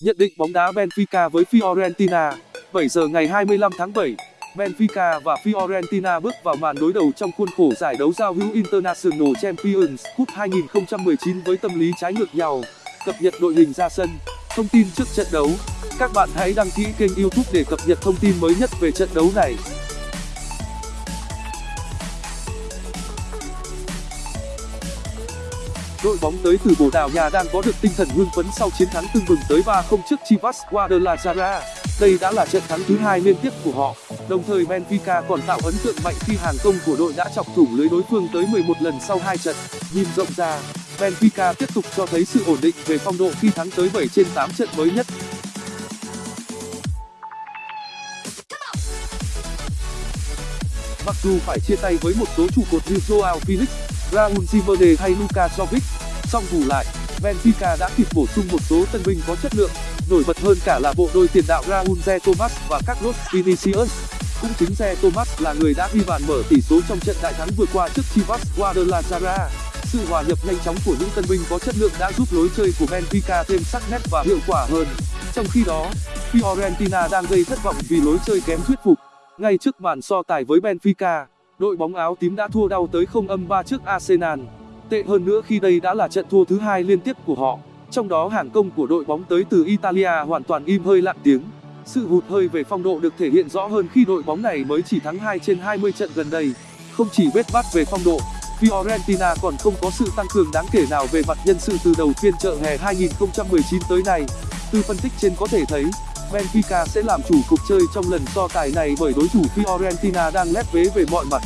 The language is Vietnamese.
Nhận định bóng đá Benfica với Fiorentina 7 giờ ngày 25 tháng 7 Benfica và Fiorentina bước vào màn đối đầu trong khuôn khổ giải đấu giao hữu International Champions Cup 2019 với tâm lý trái ngược nhau. Cập nhật đội hình ra sân, thông tin trước trận đấu. Các bạn hãy đăng ký kênh YouTube để cập nhật thông tin mới nhất về trận đấu này. Đội bóng tới từ Bồ Đào Nha đang có được tinh thần hưng phấn sau chiến thắng tưng bừng tới 3-0 trước Chivas Guadalajara. Đây đã là trận thắng thứ hai liên tiếp của họ. Đồng thời Benfica còn tạo ấn tượng mạnh khi hàng công của đội đã chọc thủng lưới đối phương tới 11 lần sau hai trận. Nhìn rộng ra, Benfica tiếp tục cho thấy sự ổn định về phong độ khi thắng tới 7 trên 8 trận mới nhất. Mặc dù phải chia tay với một số trụ cột như Joao Felix, Raul Jimenez hay Luka Jovic, song bù lại, Benfica đã kịp bổ sung một số tân binh có chất lượng, nổi bật hơn cả là bộ đôi tiền đạo Raul de Thomas và Carlos Vinicius. Cũng chính de Thomas là người đã ghi bàn mở tỷ số trong trận đại thắng vừa qua trước Chivas Guadalajara. Sự hòa nhập nhanh chóng của những tân binh có chất lượng đã giúp lối chơi của Benfica thêm sắc nét và hiệu quả hơn. Trong khi đó, Fiorentina đang gây thất vọng vì lối chơi kém thuyết phục. Ngay trước màn so tài với Benfica, đội bóng áo tím đã thua đau tới 0 âm 3 trước Arsenal. Tệ hơn nữa khi đây đã là trận thua thứ hai liên tiếp của họ. Trong đó hàng công của đội bóng tới từ Italia hoàn toàn im hơi lặng tiếng. Sự hụt hơi về phong độ được thể hiện rõ hơn khi đội bóng này mới chỉ thắng 2 trên 20 trận gần đây. Không chỉ bết bát về phong độ, Fiorentina còn không có sự tăng cường đáng kể nào về mặt nhân sự từ đầu phiên chợ hè 2019 tới nay. Từ phân tích trên có thể thấy, Benfica sẽ làm chủ cuộc chơi trong lần so tài này bởi đối thủ Fiorentina đang lép vế về mọi mặt.